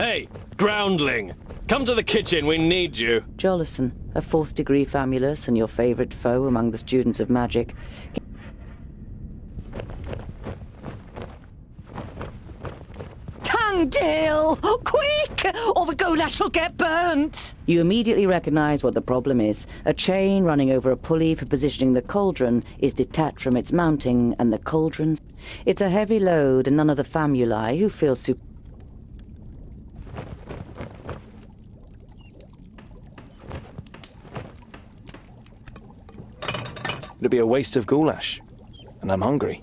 Hey, groundling! Come to the kitchen, we need you. Jolosin, a fourth degree famulus and your favorite foe among the students of magic. Tungdil! Quick! Or the goulash will get burnt! You immediately recognize what the problem is. A chain running over a pulley for positioning the cauldron is detached from its mounting, and the cauldron. It's a heavy load, and none of the famuli, who feel super. It'd be a waste of goulash. And I'm hungry.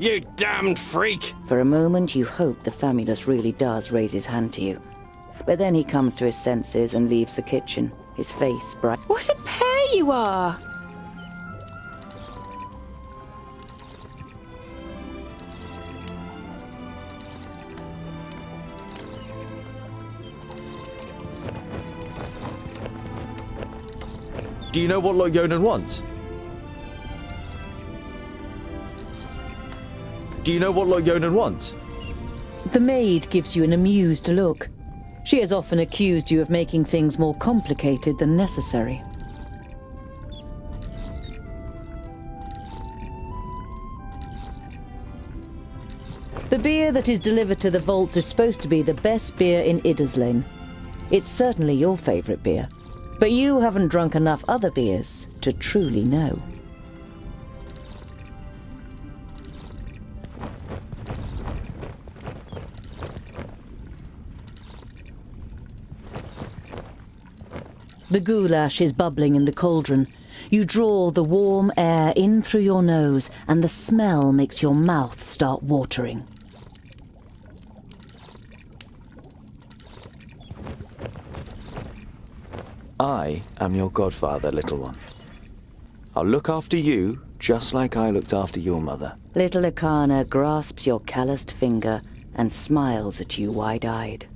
You damned freak! For a moment, you hope the famulus really does raise his hand to you. But then he comes to his senses and leaves the kitchen, his face bright. What a pair you are! Do you know what Lot-Ionan wants? Do you know what Lot-Ionan wants? The maid gives you an amused look. She has often accused you of making things more complicated than necessary. The beer that is delivered to the vaults is supposed to be the best beer in Idderslane. It's certainly your favourite beer, but you haven't drunk enough other beers to truly know. The goulash is bubbling in the cauldron. You draw the warm air in through your nose, and the smell makes your mouth start watering. I am your godfather, little one. I'll look after you just like I looked after your mother. Little Akana grasps your calloused finger and smiles at you wide-eyed.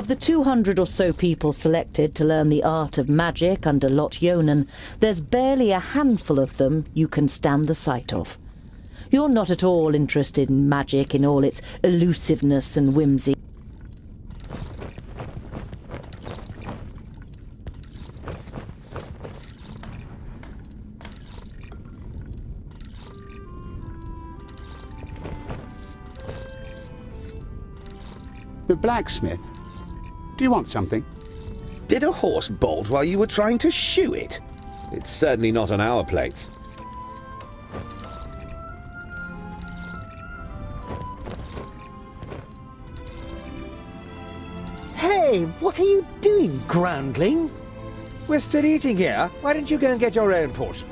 Of the 200 or so people selected to learn the art of magic under Lot-Ionan, there's barely a handful of them you can stand the sight of. You're not at all interested in magic in all its elusiveness and whimsy. The blacksmith. Do you want something? Did a horse bolt while you were trying to shoe it? It's certainly not on our plates. Hey, what are you doing, groundling? We're still eating here. Why don't you go and get your own portion?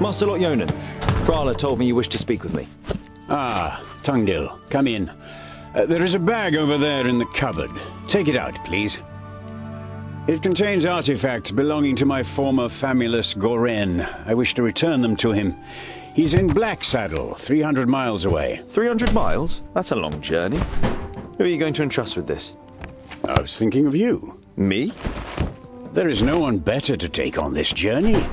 Master Lot-Ionan, Frala told me you wished to speak with me. Ah, Tungdil, come in. Uh, there is a bag over there in the cupboard. Take it out, please. It contains artifacts belonging to my former famulus Goren. I wish to return them to him. He's in Black Saddle, 300 miles away. 300 miles? That's a long journey. Who are you going to entrust with this? I was thinking of you. Me? There is no one better to take on this journey.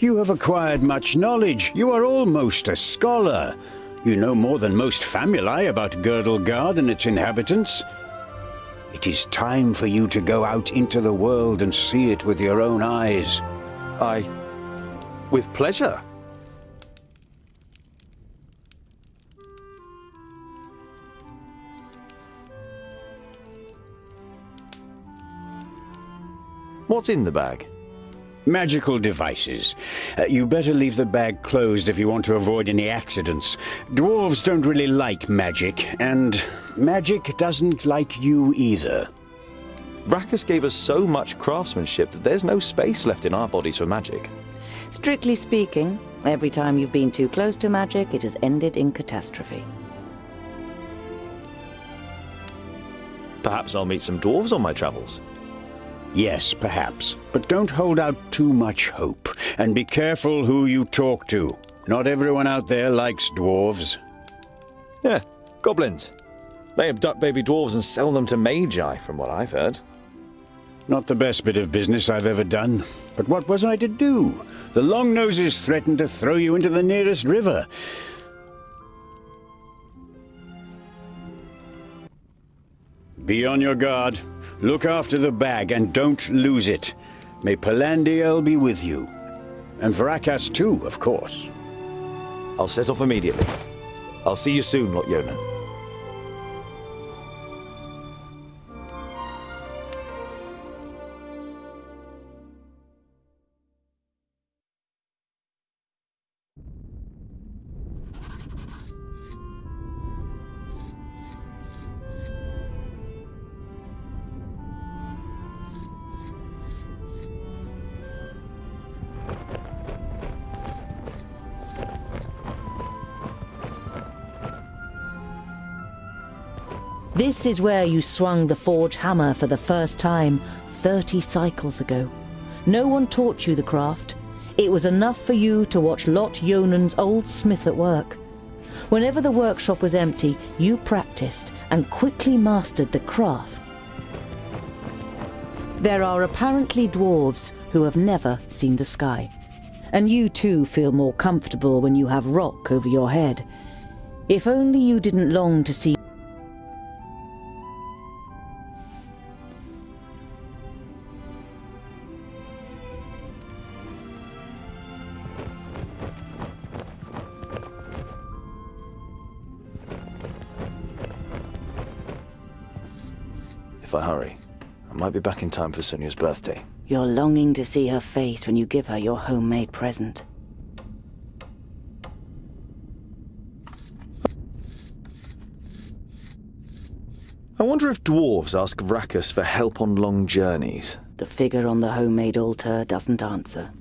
You have acquired much knowledge. You are almost a scholar. You know more than most famuli about Girdlegard and its inhabitants. It is time for you to go out into the world and see it with your own eyes. I. with pleasure. What's in the bag? Magical devices. Uh, you better leave the bag closed if you want to avoid any accidents. Dwarves don't really like magic, and magic doesn't like you either. Rakus gave us so much craftsmanship that there's no space left in our bodies for magic. Strictly speaking, every time you've been too close to magic, it has ended in catastrophe. Perhaps I'll meet some dwarves on my travels. Yes, perhaps. But don't hold out too much hope. And be careful who you talk to. Not everyone out there likes dwarves. Yeah, goblins. They abduct baby dwarves and sell them to magi, from what I've heard. Not the best bit of business I've ever done. But what was I to do? The long noses threatened to throw you into the nearest river. Be on your guard. Look after the bag and don't lose it. May Palandiell be with you. And Vraccas too, of course. I'll set off immediately. I'll see you soon, Lot-Ionan. This is where you swung the forge hammer for the first time 30 cycles ago. No one taught you the craft. It was enough for you to watch Lot-Ionan's old smith at work. Whenever the workshop was empty, you practiced and quickly mastered the craft. There are apparently dwarves who have never seen the sky. And you too feel more comfortable when you have rock over your head. If only you didn't long to see be back in time for Sonia's birthday. You're longing to see her face when you give her your homemade present. I wonder if dwarves ask Rakus for help on long journeys. The figure on the homemade altar doesn't answer.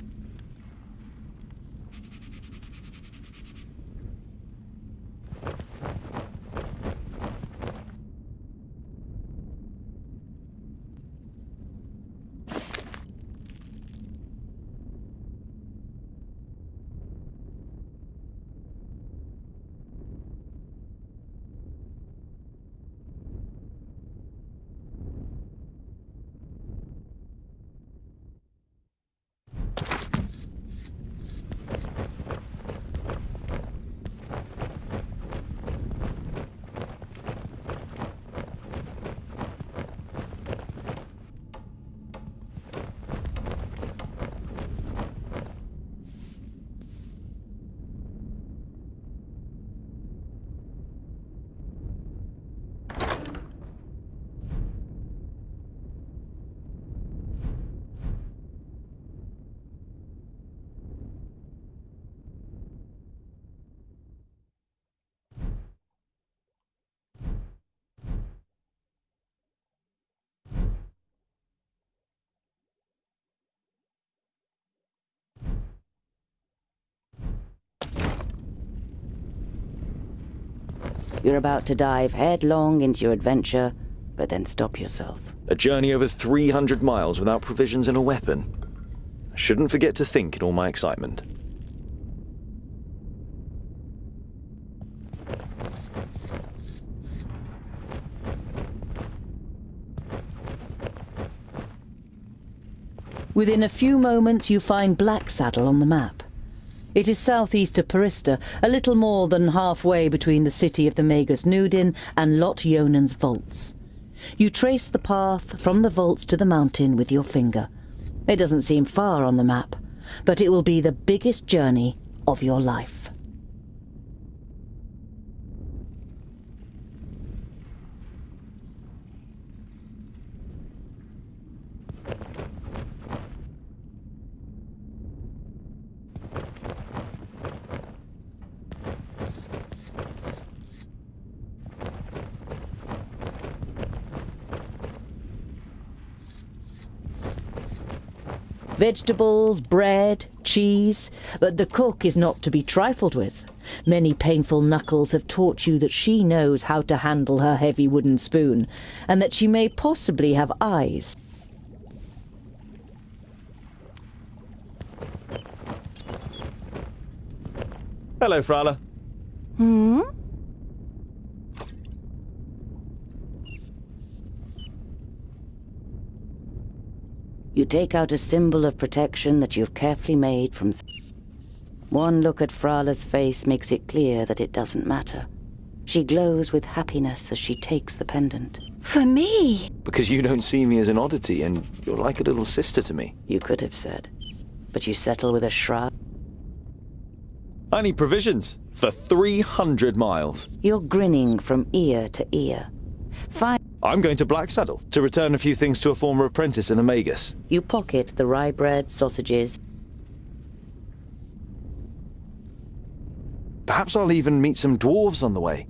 You're about to dive headlong into your adventure, but then stop yourself. A journey over 300 miles without provisions and a weapon. I shouldn't forget to think in all my excitement. Within a few moments, you find Black Saddle on the map. It is southeast of Porista, a little more than halfway between the city of the Magus Nudin and Lot-Ionan's vaults. You trace the path from the vaults to the mountain with your finger. It doesn't seem far on the map, but it will be the biggest journey of your life. Vegetables, bread, cheese, but the cook is not to be trifled with. Many painful knuckles have taught you that she knows how to handle her heavy wooden spoon, and that she may possibly have eyes. Hello, Frala. Hmm? You take out a symbol of protection that you've carefully made from. Th- One look at Frala's face makes it clear that it doesn't matter. She glows with happiness as she takes the pendant. For me? Because you don't see me as an oddity, and you're like a little sister to me. You could have said. But you settle with a shrug. I need provisions for 300 miles. You're grinning from ear to ear. Fine. I'm going to Black Saddle to return a few things to a former apprentice in the Magus. You pocket the rye bread, sausages. Perhaps I'll even meet some dwarves on the way.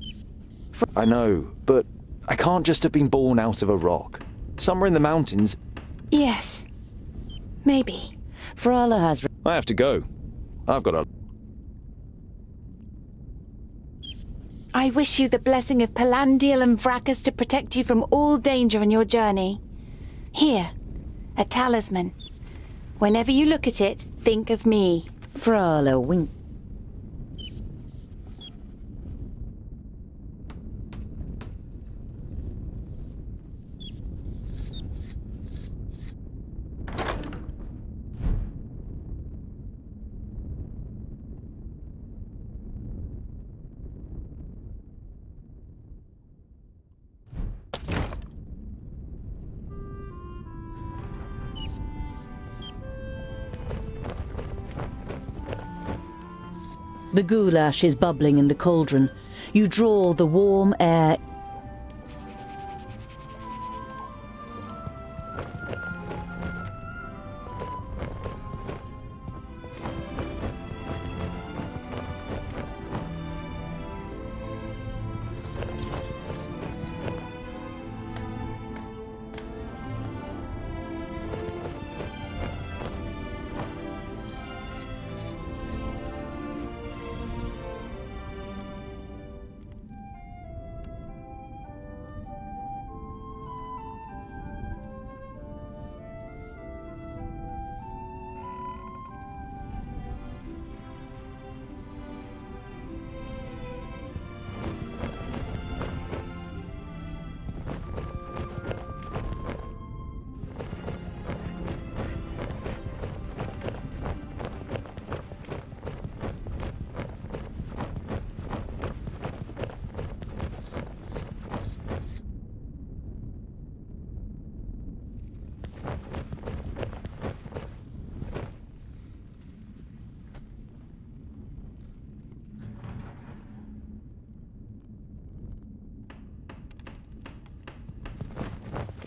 I know, but I can't just have been born out of a rock. Somewhere in the mountains, Yes. Maybe. Frala has. I have to go. I've got a. I wish you the blessing of Palandiell and Vraccas to protect you from all danger on your journey. Here, a talisman. Whenever you look at it, think of me. Frala wink. The goulash is bubbling in the cauldron. You draw the warm air.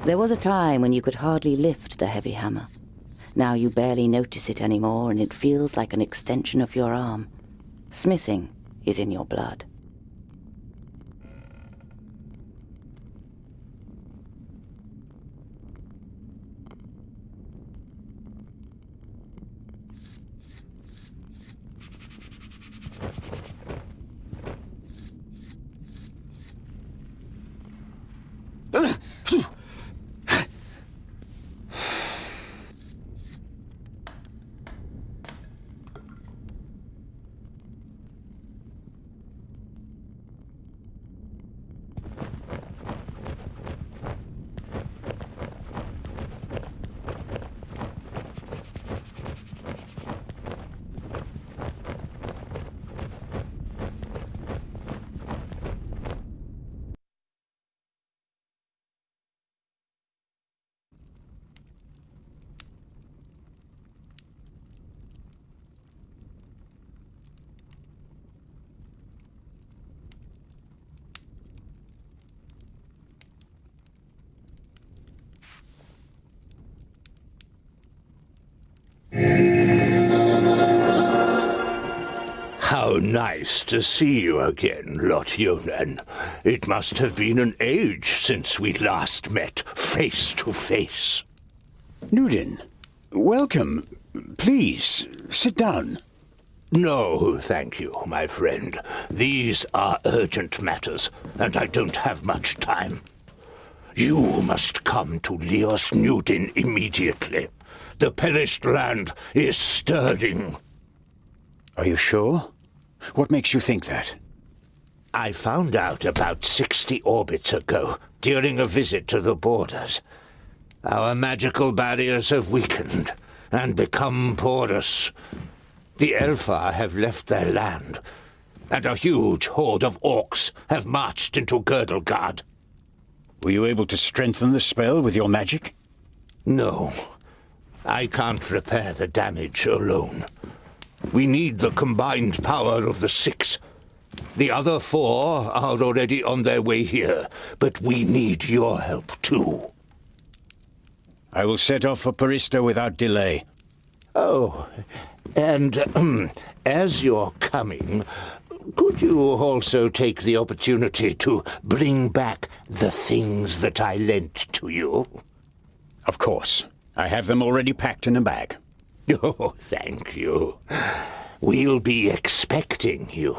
There was a time when you could hardly lift the heavy hammer. Now you barely notice it anymore, and it feels like an extension of your arm. Smithing is in your blood. Nice to see you again, Lot-Ionan. It must have been an age since we last met face to face. Nudin, welcome. Please, sit down. No, thank you, my friend. These are urgent matters, and I don't have much time. You must come to Lios Nudin immediately. The perished land is stirring. Are you sure? What makes you think that? I found out about 60 orbits ago, during a visit to the borders. Our magical barriers have weakened and become porous. The Elfar have left their land, and a huge horde of orcs have marched into Girdlegard. Were you able to strengthen the spell with your magic? No. I can't repair the damage alone. We need the combined power of the six. The other four are already on their way here, but we need your help too. I will set off for Porista without delay. Oh, and um, as you're coming, could you also take the opportunity to bring back the things that I lent to you? Of course. I have them already packed in a bag. Oh, thank you. We'll be expecting you.